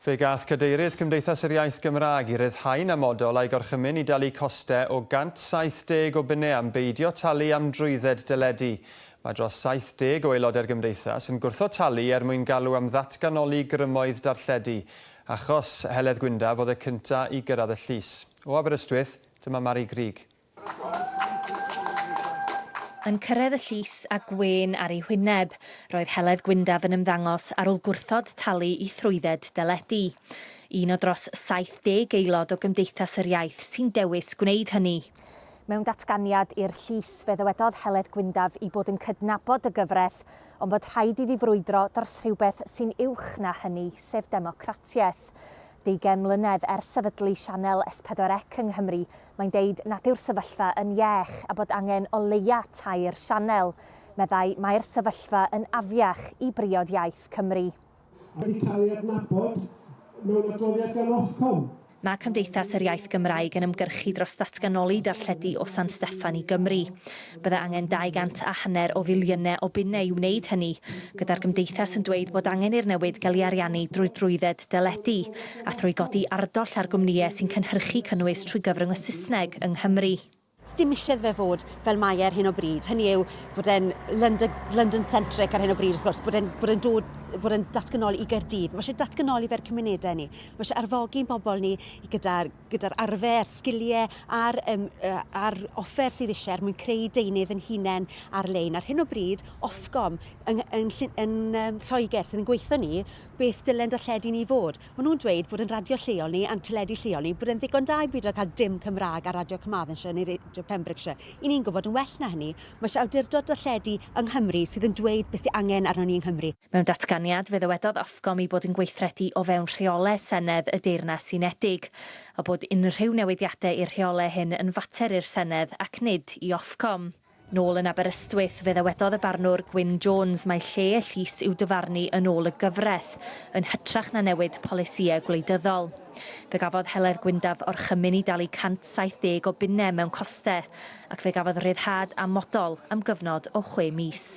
Fe gath cadeirydd Cymdeithas yr Iaith Gymraeg i ryddhau'n amodol a'i gorchymyn i dalu costau o 170 o bunau am beidio talu am drwydded dyledu. Mae dros 70 o aelodau'r gymdeithas yn gwrtho talu er mwyn galw am ddatganoli grymoedd darlledu. Achos Heledd Gwyndaf oedd y cyntaf i gyrraedd y llys. O Aberystwyth, dyma Mari Grig yn cyrraedd y llys a gwen ar ei hwyneb. Roedd Heledd Gwyndaf yn ymddangos ar ôl gwrthod talu i thrwydded deledu. Un o dros 70 aelod o Gymdeithas yr Iaith sy'n dewis gwneud hynny. Mewn datganiad i'r llys fe ddywedodd Heledd Gwyndaf i bod yn cydnabod y gyfraith, ond bod rhaid iddi frwydro dros rhywbeth sy'n uwch na hynny, sef democratiaeth deugen mlynedd ers sefydlu sianel S4C yng Nghymru, mae'n deud nad yw'r sefyllfa yn iech a bod angen o leia tair sianel. Meddai mae'r sefyllfa yn afiach i briod iaith Cymru. Wedi cael ei adnabod mewn adroddiad gan Ofcom Mae Cymdeithas yr Iaith Gymraeg yn ymgyrchu dros ddatganoli darlledu o San Steffan i Gymru. Bydde angen 200 a hanner o filiynau o bunnau i wneud hynny, gyda'r Gymdeithas yn dweud bod angen i'r newid gael ei ariannu drwy drwydded deledu a thrwy godi ardoll ar gwmnïau sy'n cynhyrchu cynnwys trwy gyfrwng y Saesneg yng Nghymru dim eisiau fe fod fel mae e ar hyn o bryd. Hynny yw bod e'n London-centric ar hyn o bryd, wrth gwrs, bod e'n e dod bod yn datganoli i Gerdydd. Mae eisiau datganoli fe'r cymunedau ni. Mae eisiau arfogi'n bobl ni gyda'r gyda, arfer, sgiliau a'r, um, uh, a'r offer sydd eisiau er mwyn creu deunydd yn hunain ar-lein. Ar hyn o bryd, Ofcom yn, yn, yn, yn um, Lloegr sydd yn gweithio ni beth dylen darlledu ni fod. Maen nhw'n dweud bod yn radio lleol ni a'n teledu lleol ni bod yn ddigon da i byd o cael dim Cymraeg ar Radio Cymraeg yn siarad neu awdurdod Pembrokeshire. I ni'n gwybod yn well na hynny, mae eisiau awdurdod darlledu yng Nghymru sydd yn dweud beth sydd angen arno ni yng Nghymru. Mewn datganiad, fe ddywedodd Ofcom i bod yn gweithredu o fewn rheolau Senedd y Deyrnas Unedig, a bod unrhyw newidiadau i'r rheolau hyn yn fater i'r Senedd ac nid i Ofcom. Nôl yn Aberystwyth, fe ddewedodd y barnwr Gwyn Jones mae lle y llys i'w dyfarnu yn ôl y gyfraith, yn hytrach na newid polisiau gwleidyddol. Fe gafodd Heledd Gwyndaf o'r chymyn i dalu 170 o bunnau mewn costau, ac fe gafodd ryddhad amodol am gyfnod o chwe mis.